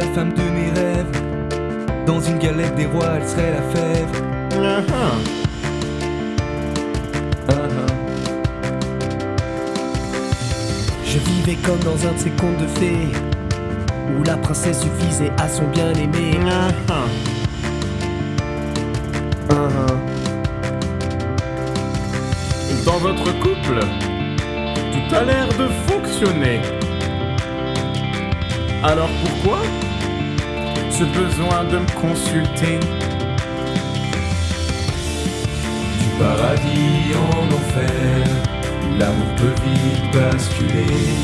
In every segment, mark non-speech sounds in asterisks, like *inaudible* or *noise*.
femme de mes rêves. Dans une galette des rois, elle serait la fève. Uh-huh. Uh-huh. Je vivais comme dans un de ces contes de fées Où la princesse suffisait à son bien-aimé. Uh-huh. Dans votre couple, tout a l'air de fonctionner. Alors pourquoi ce besoin de me consulter Du paradis en enfer L'amour peut vite basculer.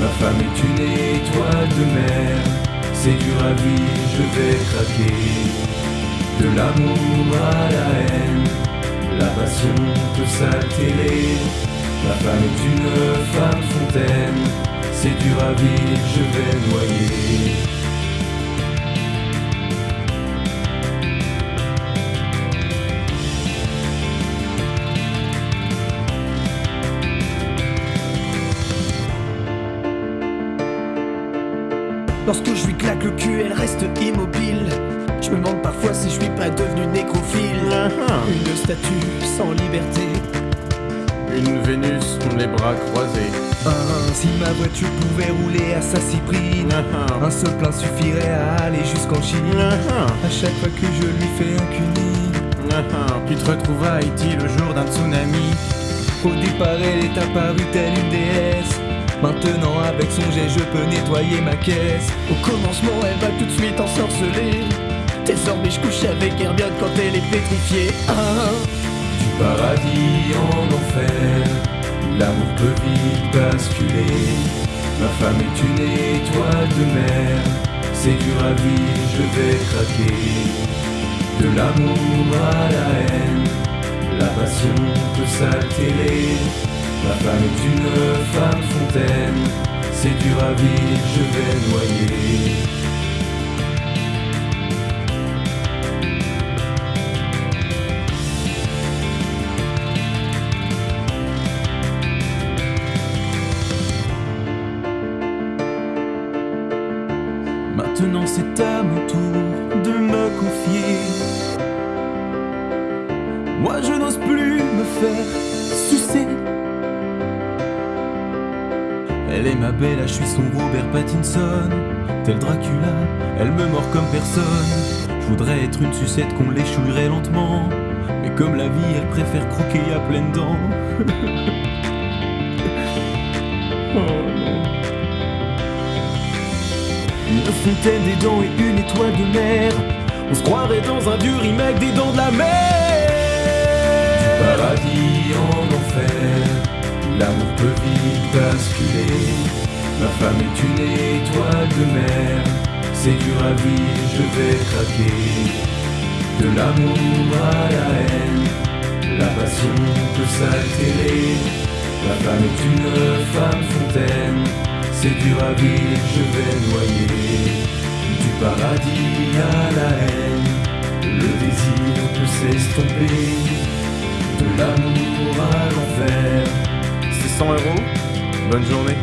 Ma femme est une étoile de mer C'est dur à vivre, je vais craquer. De l'amour à la haine La passion peut s'altérer Ma femme est une femme fontaine C'est dur à vivre, je vais noyer Lorsque je lui claque le cul, elle reste immobile. Je me demande parfois si je suis pas devenu nécrophile. Uh-huh. Une statue sans liberté. Une Vénus, les bras croisés. Ah, si ma voiture pouvait rouler à sa cyprine, Uh-huh. un seul plein suffirait à aller jusqu'en Chine. Uh-huh. À chaque fois que je lui fais un cuni. Tu te retrouves à Haïti le jour d'un tsunami. au départ elle est apparue telle une déesse. Maintenant avec son jet je peux nettoyer ma caisse. Au commencement elle va tout de suite ensorceler. Désormais je couche avec Hermione quand elle est pétrifiée. Ah, du paradis en enfer, l'amour peut vite basculer. Ma femme est une étoile de mer, c'est dur à vivre, je vais craquer. De l'amour à la haine, la passion peut s'altérer. Ma femme est une femme fontaine, c'est dur à vivre, je vais noyer. Maintenant c'est à mon tour de me confier. Moi je n'ose plus me faire sucer. Elle est ma belle, je suis son Robert Pattinson. Tel Dracula, elle me mord comme personne. Je voudrais être une sucette qu'on l'échouillerait lentement. Mais comme la vie, elle préfère croquer à pleines dents. *laughs* Des dents et une étoile de mer. On se croirait dans un vieux remake des dents de la mer. Du paradis en enfer, l'amour peut vite basculer. Ma femme est une étoile de mer. C'est dur à vivre, je vais craquer. De l'amour à la haine, la passion peut s'altérer. Ma femme est une femme fontaine. C'est dur à vivre, je vais noyer. Paradis à la haine, le désir peut s'estomper. De l'amour à l'enfer. C'est 100 euros? Bonne journée.